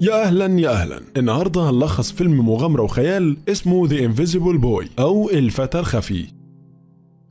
يا أهلا يا أهلا. النهارده هنلخص فيلم مغامرة وخيال اسمه The Invisible Boy أو الفتى الخفي.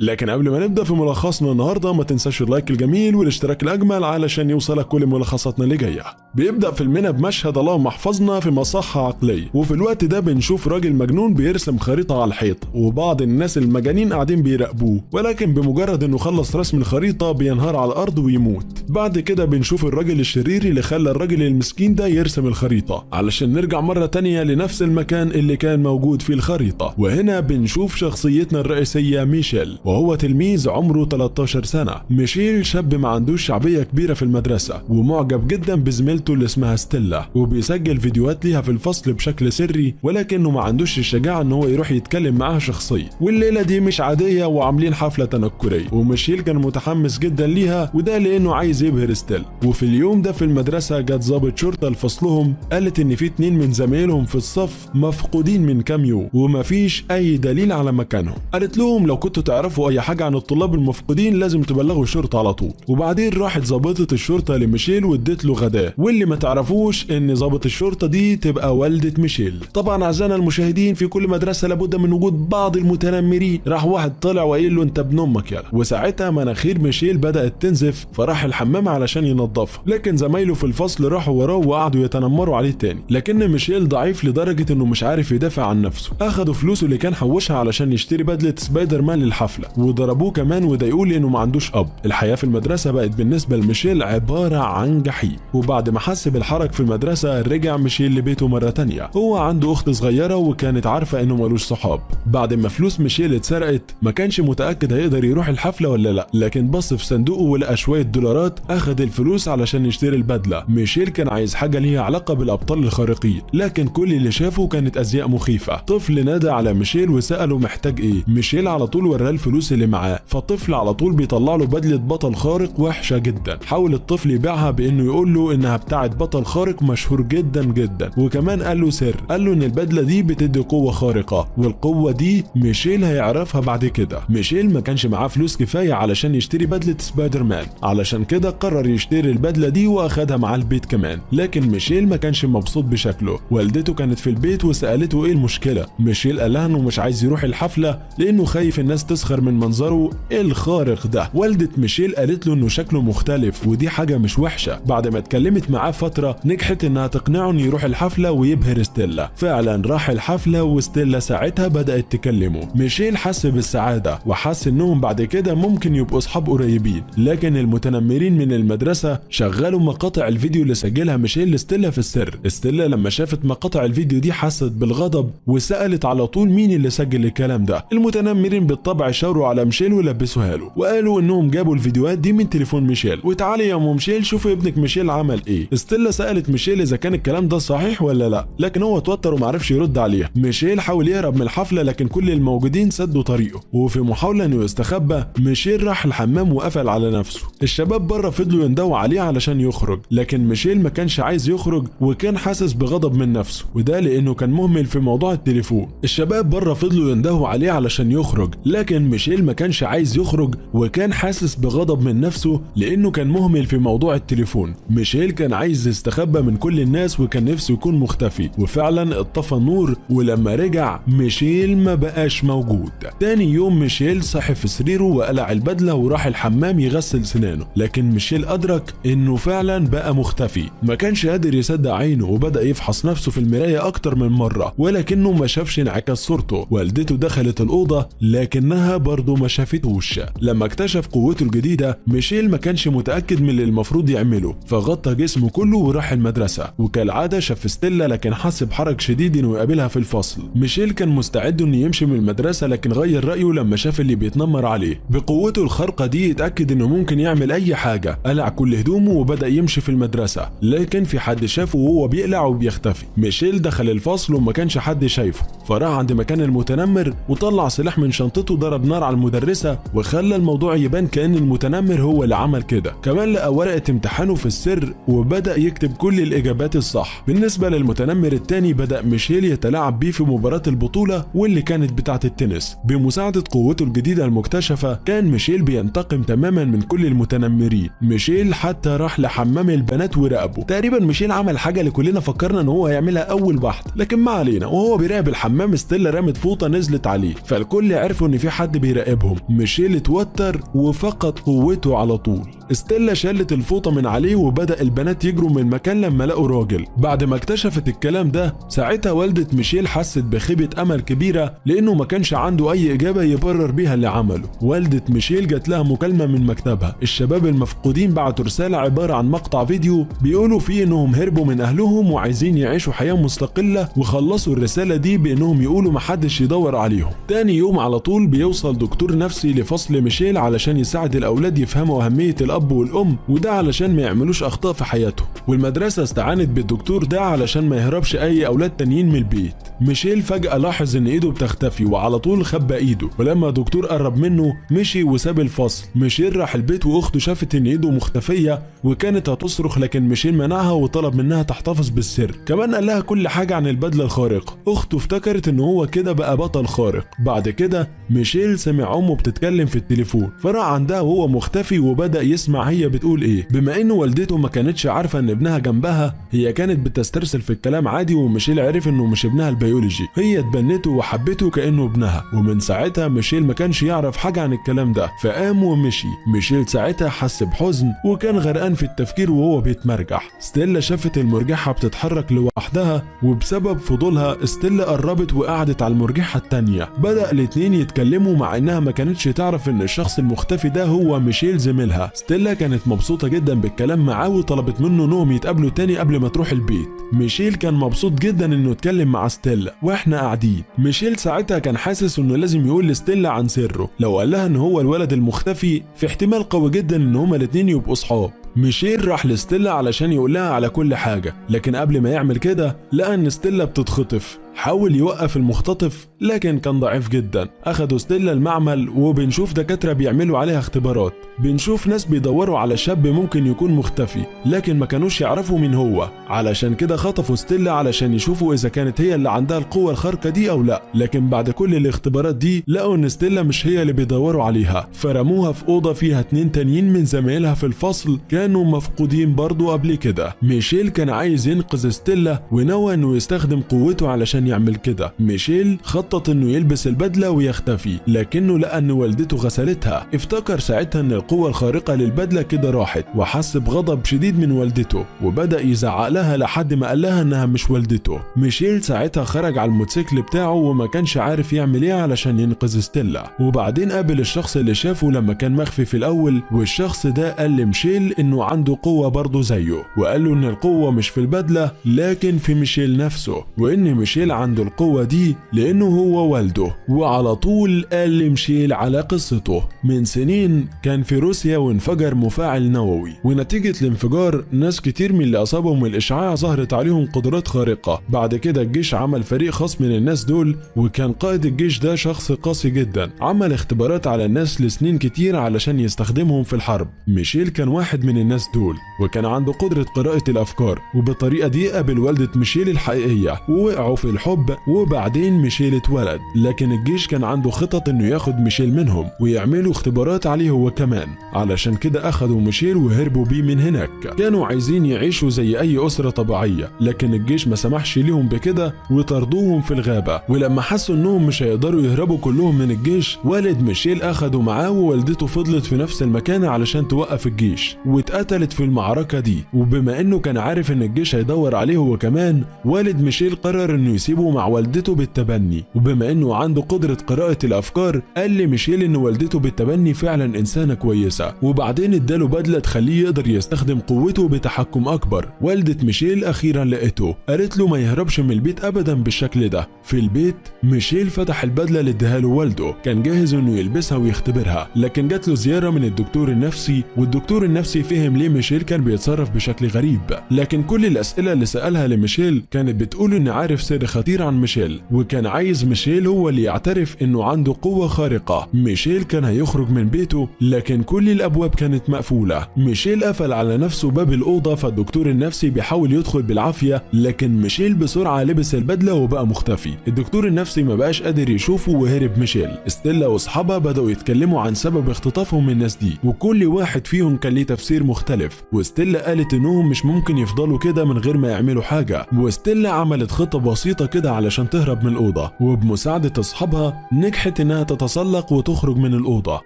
لكن قبل ما نبدأ في ملخصنا النهارده ما تنساش ال like الجميل والاشتراك الأجمل علشان يوصلك كل ملخصاتنا اللي جاية. بيبدأ فيلمنا بمشهد اللهم احفظنا في مصحة عقلية. وفي الوقت ده بنشوف راجل مجنون بيرسم خريطة على الحيط وبعض الناس المجانين قاعدين بيراقبوه. ولكن بمجرد إنه خلص رسم الخريطة بينهار على الأرض ويموت. بعد كده بنشوف الراجل الشرير اللي خلى الراجل المسكين ده يرسم الخريطة. علشان نرجع مرة تانية لنفس المكان اللي كان موجود فيه الخريطة. وهنا بنشوف شخصيتنا الرئيسية ميشيل. وهو تلميذ عمره 13 سنة. ميشيل شاب ما عندوش شعبية كبيرة في المدرسة ومعجب جدا بزميلته اللي اسمها ستيلا وبيسجل فيديوهات ليها في الفصل بشكل سري ولكنه ما عندوش الشجاعة إن هو يروح يتكلم معاها شخصيا. والليلة دي مش عادية وعاملين حفلة تنكرية وميشيل كان متحمس جدا ليها وده لأنه عايز يبهر ستيلا. وفي اليوم ده في المدرسة جت ضابط شرطة لفصلهم قالت إن في اتنين من زمايلهم في الصف مفقودين من كام يوم ومفيش أي دليل على مكانهم. قالت لهم لو كنتوا تعرفوا أي حاجة عن الطلاب المفقودين لازم تبلغوا الشرطة على طول. وبعدين راحت ظابطة الشرطة لميشيل وادت له غداء. واللي ما تعرفوش إن ظابط الشرطة دي تبقى والدة ميشيل. طبعا اعزائنا المشاهدين في كل مدرسة لابد من وجود بعض المتنمرين. راح واحد طلع وقايل له أنت ابن أمك يلا وساعتها مناخير ميشيل بدأت تنزف فراح الحمام علشان ينظفها. لكن زمايله في الفصل راحوا وراه وقعدوا يتنمروا عليه تاني. لكن ميشيل ضعيف لدرجة إنه مش عارف يدافع عن نفسه. أخدوا فلوسه اللي كان حوشها علشان يشتري بدلة سبايدر مان للحفلة. وضربوه كمان وضايقوه لأنه ما عندوش أب. الحياة في المدرسة بقت بالنسبة لميشيل عبارة عن جحيم. وبعد ما حس بالحرج في المدرسة رجع ميشيل لبيته مرة تانية. هو عنده أخت صغيرة وكانت عارفة إنه ملوش صحاب. بعد ما فلوس ميشيل اتسرقت ما كانش متأكد هيقدر يروح الحفلة ولا لأ. لكن بص في صندوقه ولقى شوية دولارات أخد الفلوس علشان يشتري البدلة. ميشيل كان عايز حاجة ليها علاقة بالأبطال الخارقين. لكن كل اللي شافه كانت أزياء مخيفة. طفل نادى على ميشيل وسأله محتاج إيه. ميشيل على طول وراه الفلوس اللي معاه. فالطفل على طول بيطلع له بدلة بطل خارق وحشة جدا. حاول الطفل يبيعها بإنه يقول له إنها بتاعه بطل خارق مشهور جدا جدا. وكمان قال له سر. قال له إن البدلة دي بتدي قوة خارقة والقوة دي ميشيل هيعرفها بعد كده. ميشيل ما كانش معاه فلوس كفاية علشان يشتري بدلة سبايدر مان علشان كده قرر يشتري البدلة دي وأخدها معاه البيت كمان. لكن ميشيل ما كانش مبسوط بشكله. والدته كانت في البيت وسألته إيه المشكلة؟ ميشيل قال لها إنه مش عايز يروح الحفلة لأنه خايف الناس تسخر من منظره الخارق ده. والدة ميشيل قالت له إنه شكله مختلف ودي حاجة مش وحشة. بعد ما اتكلمت معاه فترة نجحت إنها تقنعه إنه يروح الحفلة ويبهر ستيلا. فعلا راح الحفلة وستيلا ساعتها بدأت تكلمه. ميشيل حس بالسعادة وحس إنهم بعد كده ممكن يبقوا أصحاب قريبين. لكن المتنمرين من المدرسة شغلوا مقاطع الفيديو اللي سجلها ميشيل لستيلا في السر. ستيلا لما شافت مقاطع الفيديو دي حست بالغضب وسألت على طول مين اللي سجل الكلام ده. المتنمرين بالطبع شاوروا على ميشيل ولبسوها له. وقالوا إنهم جابوا الفيديوهات دي من تليفون ميشيل. وتعالي يا ام ميشيل شوفي ابنك ميشيل عمل إيه. ستيلا سألت ميشيل إذا كان الكلام ده صحيح ولا لأ. لكن هو اتوتر ومعرفش يرد عليها. ميشيل حاول يهرب من الحفلة لكن كل الموجودين سدوا طريقه. وفي محاولة إنه يستخبى ميشيل راح الحمام وقفل على نفسه. الشباب بره فضلوا يندوا عليه علشان يخرج. لكن ميشيل ما كانش عايز يخرج وكان حاسس بغضب من نفسه. وده لأنه كان مهمل في موضوع التليفون. الشباب بره فضلوا يندهوا عليه علشان يخرج. لكن ميشيل ما كانش عايز يخرج وكان حاسس بغضب من نفسه لأنه كان مهمل في موضوع التليفون. ميشيل كان عايز يستخبى من كل الناس وكان نفسه يكون مختفي. وفعلا اتطفى النور ولما رجع ميشيل ما بقاش موجود. تاني يوم ميشيل صحي في سريره وقلع البدلة وراح الحمام يغسل سنانه. لكن ميشيل أدرك إنه فعلا بقى مختفي. ما كانش قادر يصدق عينه وبدأ يفحص نفسه في المراية أكتر من مرة ولكنه ما شافش انعكاس صورته. والدته دخلت الأوضة لكنها برضه ما شافتوش. لما اكتشف قوته الجديدة ميشيل ما كانش متأكد من اللي المفروض يعمله فغطى جسمه كله وراح المدرسة. وكالعادة شاف ستيلا لكن حس بحرج شديد إنه يقابلها في الفصل. ميشيل كان مستعد إنه يمشي من المدرسة لكن غير رأيه لما شاف اللي بيتنمر عليه. بقوته الخارقة دي اتأكد إنه ممكن يعمل أي حاجة. قلع كل هدومه وبدأ يمشي في المدرسة. لكن في حد شافه وهو بيقلع وبيختفي. ميشيل دخل الفصل وما كانش حد شايفه. فراح عند مكان المتنمر وطلع سلاح من شنطته ضرب نار النار على المدرسة وخلى الموضوع يبان كأن المتنمر هو اللي عمل كده. كمان لقى ورقة امتحانه في السر وبدأ يكتب كل الإجابات الصح. بالنسبة للمتنمر التاني بدأ ميشيل يتلاعب بيه في مباراة البطولة واللي كانت بتاعة التنس. بمساعدة قوته الجديدة المكتشفة كان ميشيل بينتقم تماما من كل المتنمرين. ميشيل حتى راح لحمام البنات وراقبه تقريبا ميشيل عمل حاجة اللي كلنا فكرنا إن هو هيعملها أول بحث لكن ما علينا وهو بيراقب الحمام ستيلا رمت فوطة نزلت عليه. فالكل عرفوا إن في حد بيراقبهم ميشيل اتوتر وفقد قوته على طول. ستيلا شالت الفوطة من عليه وبدأ البنات يجروا من المكان لما لقوا راجل. بعد ما اكتشفت الكلام ده ساعتها والدة ميشيل حست بخيبة أمل كبيرة لأنه ما كانش عنده أي إجابة يبرر بيها اللي عمله. والدة ميشيل جات لها مكالمة من مكتبها. الشباب المفقودين بعتوا رسالة عبارة عن مقطع فيديو بيقولوا فيه إنهم هربوا من أهلهم وعايزين يعيشوا حياة مستقلة وخلصوا الرسالة دي بإنهم يقولوا محدش يدور عليهم. تاني يوم على طول بيوصل دكتور نفسي لفصل ميشيل علشان يساعد الأولاد يفهموا أهمية الأب والأم وده علشان ما يعملوش أخطاء في حياتهم. والمدرسة استعانت بالدكتور ده علشان ما يهربش أي أولاد تانيين من البيت. ميشيل فجأة لاحظ إن إيده بتختفي وعلى طول خبى إيده. ولما الدكتور قرب منه مشي وساب الفصل. ميشيل راح البيت وأخته شافت إن إيده مختفية وكانت هتصرخ لكن ميشيل منعها وطلب منها تحتفظ بالسر. كمان قال لها كل حاجة عن البدلة الخارقة. أخته افتكرت إن هو كده بقى بطل خارق. بعد كده ميشيل سمع أمه بتتكلم في التليفون. فراح عندها وهو مختفي وبدأ يسمع هي بتقول إيه. بما إن والدته ما كانتش عارفة إن ابنها جنبها هي كانت بتسترسل في الكلام عادي وميشيل عرف إنه مش ابنها البيولوجي. هي اتبنته وحبته كأنه ابنها ومن ساعتها ميشيل ما كانش يعرف حاجة عن الكلام ده. فقام ومشي. ميشيل ساعتها حس بحزن وكان غرقان في التفكير وهو بيتمرجح. ستيلا شافت المرجحة بتتحرك لوحدها وبسبب فضولها ستيلا قربت وقعدت على المرجحة التانية. بدأ الاتنين يتكلموا مع إنها ما كانتش تعرف إن الشخص المختفي ده هو ميشيل زميلها. ستيلا كانت مبسوطة جدا بالكلام معاه وطلبت منه انهم يتقابلوا تاني قبل ما تروح البيت. ميشيل كان مبسوط جدا إنه يتكلم مع ستيلا وإحنا قاعدين. ميشيل ساعتها كان حاسس إنه لازم يقول لستيلا عن سره لو قال لها إن هو الولد المختفي في احتمال قوي جدا إن هما الاتنين يبقوا صحاب. ميشيل راح لستيلا علشان يقول لها على كل حاجة لكن قبل ما يعمل كده لقى إن ستيلا بتتخطف. حاول يوقف المختطف لكن كان ضعيف جدا. اخدوا ستيلا المعمل وبنشوف دكاترة بيعملوا عليها اختبارات. بنشوف ناس بيدوروا على شاب ممكن يكون مختفي لكن ما كانوش يعرفوا مين هو. علشان كده خطفوا ستيلا علشان يشوفوا إذا كانت هي اللي عندها القوة الخارقة دي أو لا. لكن بعد كل الاختبارات دي لقوا إن ستيلا مش هي اللي بيدوروا عليها. فرموها في أوضة فيها اتنين تانيين من زمايلها في الفصل كانوا مفقودين برضو قبل كده. ميشيل كان عايز ينقذ ستيلا ونوى إنه يستخدم قوته علشان يعمل كده. ميشيل خطط إنه يلبس البدلة ويختفي لكنه لقى ان والدته غسلتها. افتكر ساعتها إن القوة الخارقة للبدلة كده راحت وحس بغضب شديد من والدته وبدأ يزعق لها لحد ما قال لها إنها مش والدته. ميشيل ساعتها خرج على الموتوسيكل بتاعه وما كانش عارف يعمل إيه علشان ينقذ ستيلا. وبعدين قابل الشخص اللي شافه لما كان مخفي في الأول والشخص ده قال لميشيل إنه عنده قوة برضه زيه وقال له إن القوة مش في البدلة لكن في ميشيل نفسه وإن ميشيل عنده القوة دي لأنه هو والده وعلى طول قال لميشيل على قصته. من سنين كان في روسيا وانفجر مفاعل نووي ونتيجة الانفجار ناس كتير من اللي أصابهم الإشعاع ظهرت عليهم قدرات خارقة. بعد كده الجيش عمل فريق خاص من الناس دول وكان قائد الجيش ده شخص قاسي جدا. عمل اختبارات على الناس لسنين كتير علشان يستخدمهم في الحرب. ميشيل كان واحد من الناس دول وكان عنده قدرة قراءة الأفكار وبالطريقة دي قابل والدة ميشيل الحقيقية ووقعوا في الحب وبعدين ميشيل اتولد. لكن الجيش كان عنده خطط إنه ياخد ميشيل منهم ويعملوا اختبارات عليه هو كمان. علشان كده اخدوا ميشيل وهربوا بيه من هناك. كانوا عايزين يعيشوا زي أي أسرة طبيعية لكن الجيش ما سمحش ليهم بكده وطردوهم في الغابة. ولما حسوا إنهم مش هيقدروا يهربوا كلهم من الجيش والد ميشيل اخده معاه ووالدته فضلت في نفس المكان علشان توقف الجيش. واتقتلت في المعركة دي. وبما إنه كان عارف إن الجيش هيدور عليه هو كمان والد ميشيل قرر إنه يسيبه مع والدته بالتبني. وبما إنه عنده قدرة قراءة الأفكار قال لميشيل إن والدته بالتبني فعلا إنسانة كويسة. وبعدين إداله بدلة تخليه يقدر يستخدم قوته بتحكم أكبر. والدة ميشيل أخيرا لقيته. قالت له ما يهربش من البيت ابدا بالشكل ده. في البيت ميشيل فتح البدلة اللي له والده. كان جاهز إنه يلبسها ويختبرها. لكن جات له زيارة من الدكتور النفسي والدكتور النفسي فهم ليه ميشيل كان بيتصرف بشكل غريب. لكن كل الأسئلة اللي سألها لميشيل كانت بتقول ان عارف سر خطير عن ميشيل وكان عايز ميشيل هو اللي يعترف إنه عنده قوة خارقة. ميشيل كان هيخرج من بيته لكن كل الأبواب كانت مقفولة. ميشيل قفل على نفسه باب الأوضة فالدكتور النفسي بيحاول يدخل بالعافية لكن ميشيل بسرعة لبس البدلة وبقى مختفي. الدكتور النفسي ما بقاش قادر يشوفه وهرب ميشيل. ستيلا وأصحابها بدأوا يتكلموا عن سبب اختطافهم الناس دي وكل واحد فيهم كان ليه تفسير مختلف. وستيلا قالت إنهم مش ممكن يفضلوا كده من غير ما يعملوا حاجة. وستيلا عملت خطة بسيطة كده علشان تهرب من الأوضة. وبمساعدة أصحابها نجحت إنها تتسلق وتخرج من الأوضة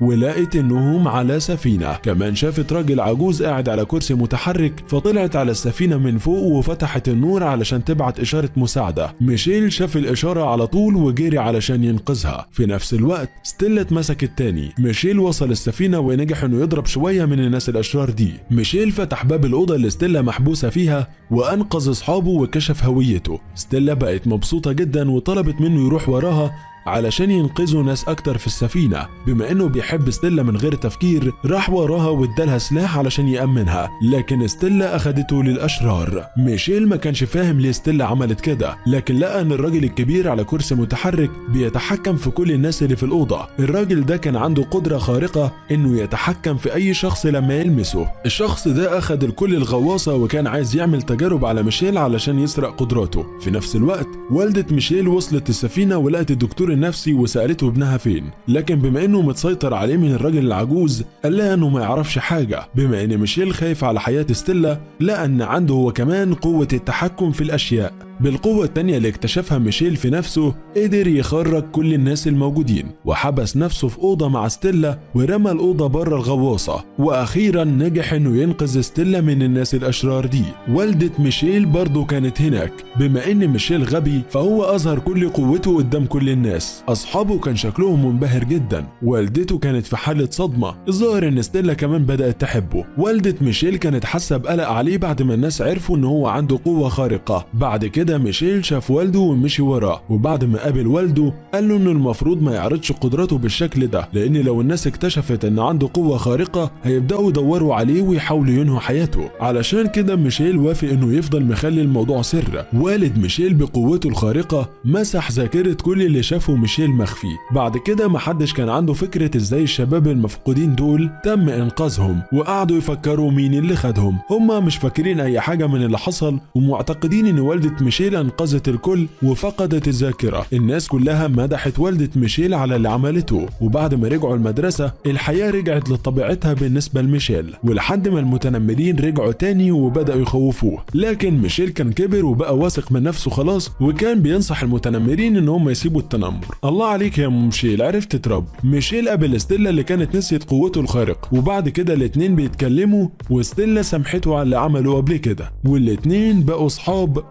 ولقت إنهم على سفينة. كمان شافت راجل عجوز قاعد على كرسي متحرك فطلعت على السفينة من فوق وفتحت النور علشان تبعت إشارة مساعدة. ميشيل شاف الإشارة على طول وجري علشان ينقذها. في نفس الوقت ستيلا اتمسك التاني ميشيل وصل السفينة ونجح إنه يضرب شوية من الناس الأشرار دي. ميشيل فتح باب الأوضة اللي ستيلا محبوسة فيها وأنقذ أصحابه وكشف هويته. ستيلا بقت مبسوطة جدا وطلبت منه يروح وراها علشان ينقذوا ناس أكتر في السفينة. بما إنه بيحب ستيلا من غير تفكير راح وراها وادالها سلاح علشان يأمنها. لكن ستيلا أخدته للأشرار. ميشيل ما كانش فاهم ليه ستيلا عملت كده. لكن لقى إن الراجل الكبير على كرسي متحرك بيتحكم في كل الناس اللي في الأوضة. الراجل ده كان عنده قدرة خارقة إنه يتحكم في أي شخص لما يلمسه. الشخص ده أخد الكل الغواصة وكان عايز يعمل تجارب على ميشيل علشان يسرق قدراته. في نفس الوقت والدة ميشيل وصلت السفينة ولقت الدكتور النفسي وسألته ابنها فين. لكن بما إنه متسيطر عليه من الراجل العجوز قال لها إنه ما يعرفش حاجة. بما إن ميشيل خايف على حياة ستيلا لقى أن عنده هو كمان قوة التحكم في الأشياء. بالقوة التانية اللي اكتشفها ميشيل في نفسه قدر يخرج كل الناس الموجودين وحبس نفسه في أوضة مع ستيلا ورمى الأوضة بره الغواصة. وأخيرا نجح إنه ينقذ ستيلا من الناس الأشرار دي. والدة ميشيل برضه كانت هناك. بما إن ميشيل غبي فهو أظهر كل قوته قدام كل الناس. أصحابه كان شكلهم منبهر جدا. والدته كانت في حالة صدمة. الظاهر إن ستيلا كمان بدأت تحبه. والدة ميشيل كانت حاسة بقلق عليه بعد ما الناس عرفوا إن هو عنده قوة خارقة. بعد كده كده ميشيل شاف والده ومشي وراه وبعد ما قابل والده قال له إنه المفروض ما يعرضش قدراته بالشكل ده لأن لو الناس اكتشفت إن عنده قوة خارقة هيبدأوا يدوروا عليه ويحاولوا ينهوا حياته. علشان كده ميشيل وافق إنه يفضل مخلي الموضوع سر. والد ميشيل بقوته الخارقة مسح ذاكرة كل اللي شافه ميشيل مخفي. بعد كده محدش كان عنده فكرة إزاي الشباب المفقودين دول تم إنقاذهم وقعدوا يفكروا مين اللي خدهم. هما مش فاكرين أي حاجة من اللي حصل ومعتقدين إن والدة ميشيل أنقذت الكل وفقدت الذاكرة. الناس كلها مدحت والدة ميشيل على اللي عملته وبعد ما رجعوا المدرسة الحياة رجعت لطبيعتها بالنسبة لميشيل ولحد ما المتنمرين رجعوا تاني وبدأوا يخوفوه. لكن ميشيل كان كبر وبقى واثق من نفسه خلاص وكان بينصح المتنمرين إن هم يسيبوا التنمر. الله عليك يا ميشيل عرفت تربي ميشيل قابل ستيلا اللي كانت نسيت قوته الخارقة وبعد كده الاتنين بيتكلموا وستيلا سامحته على اللي عمله قبل كده. والاتنين بقوا صحاب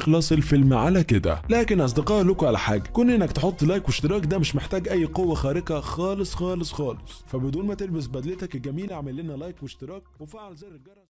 وبيخلص الفيلم على كده. لكن أصدقاء لكم على حاجة كون إنك تحط like واشتراك ده مش محتاج أي قوة خارقة خالص خالص خالص. فبدون ما تلبس بدلتك الجميله اعمل لنا like واشتراك وفعل زر الجرس.